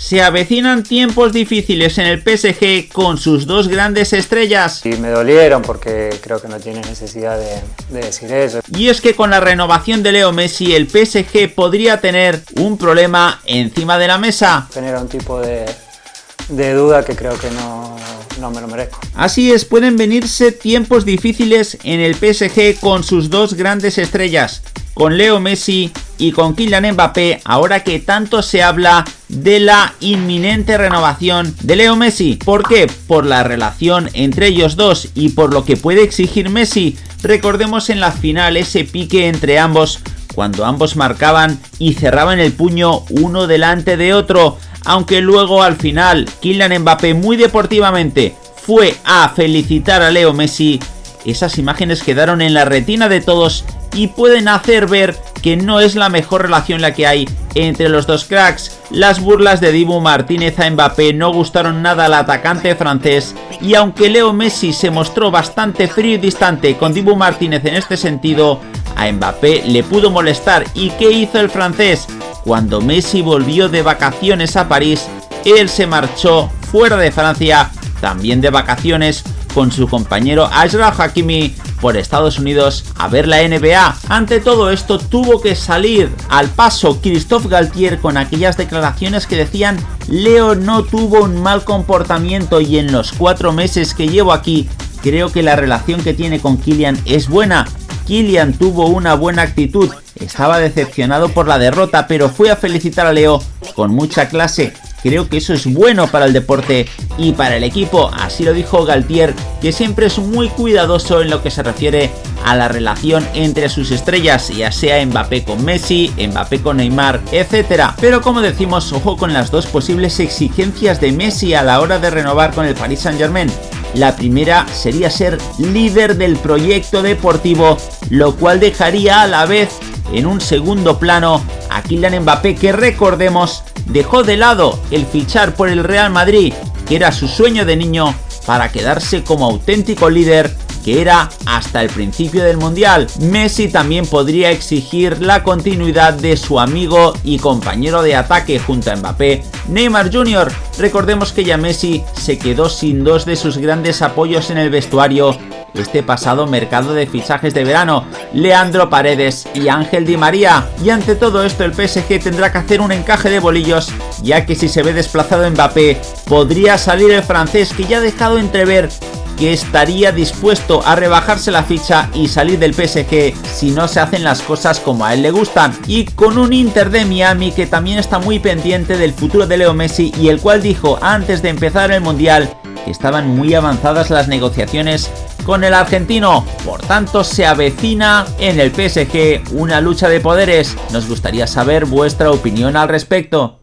Se avecinan tiempos difíciles en el PSG con sus dos grandes estrellas. Y me dolieron porque creo que no tiene necesidad de, de, decir eso. Y es que con la renovación de Leo Messi el PSG podría tener un problema encima de la mesa. Genera un tipo de, de duda que creo que no, no me lo merezco. Así es, pueden venirse tiempos difíciles en el PSG con sus dos grandes estrellas, con Leo Messi y con Kylian Mbappé, ahora que tanto se habla de la inminente renovación de Leo Messi. ¿Por qué? Por la relación entre ellos dos y por lo que puede exigir Messi. Recordemos en la final ese pique entre ambos cuando ambos marcaban y cerraban el puño uno delante de otro aunque luego al final Kylian Mbappé muy deportivamente fue a felicitar a Leo Messi, esas imágenes quedaron en la retina de todos y pueden hacer ver que no es la mejor relación la que hay entre los dos cracks. Las burlas de Dibu Martínez a Mbappé no gustaron nada al atacante francés y aunque Leo Messi se mostró bastante frío y distante con Dibu Martínez en este sentido, a Mbappé le pudo molestar y ¿qué hizo el francés? Cuando Messi volvió de vacaciones a París, él se marchó fuera de Francia, también de vacaciones, con su compañero Ashraf Hakimi por Estados Unidos a ver la NBA. Ante todo esto tuvo que salir al paso Christophe Galtier con aquellas declaraciones que decían Leo no tuvo un mal comportamiento y en los cuatro meses que llevo aquí creo que la relación que tiene con Kylian es buena. Kylian tuvo una buena actitud, estaba decepcionado por la derrota, pero fue a felicitar a Leo con mucha clase. Creo que eso es bueno para el deporte y para el equipo, así lo dijo Galtier, que siempre es muy cuidadoso en lo que se refiere a la relación entre sus estrellas, ya sea Mbappé con Messi, Mbappé con Neymar, etc. Pero como decimos, ojo con las dos posibles exigencias de Messi a la hora de renovar con el Paris Saint Germain. La primera sería ser líder del proyecto deportivo, lo cual dejaría a la vez en un segundo plano a Kylian Mbappé que recordemos dejó de lado el fichar por el Real Madrid, que era su sueño de niño, para quedarse como auténtico líder que era hasta el principio del Mundial. Messi también podría exigir la continuidad de su amigo y compañero de ataque junto a Mbappé, Neymar Jr. Recordemos que ya Messi se quedó sin dos de sus grandes apoyos en el vestuario este pasado mercado de fichajes de verano, Leandro Paredes y Ángel Di María. Y ante todo esto el PSG tendrá que hacer un encaje de bolillos, ya que si se ve desplazado Mbappé, podría salir el francés que ya ha dejado entrever que estaría dispuesto a rebajarse la ficha y salir del PSG si no se hacen las cosas como a él le gustan. Y con un Inter de Miami que también está muy pendiente del futuro de Leo Messi y el cual dijo antes de empezar el Mundial estaban muy avanzadas las negociaciones con el argentino. Por tanto, se avecina en el PSG una lucha de poderes. Nos gustaría saber vuestra opinión al respecto.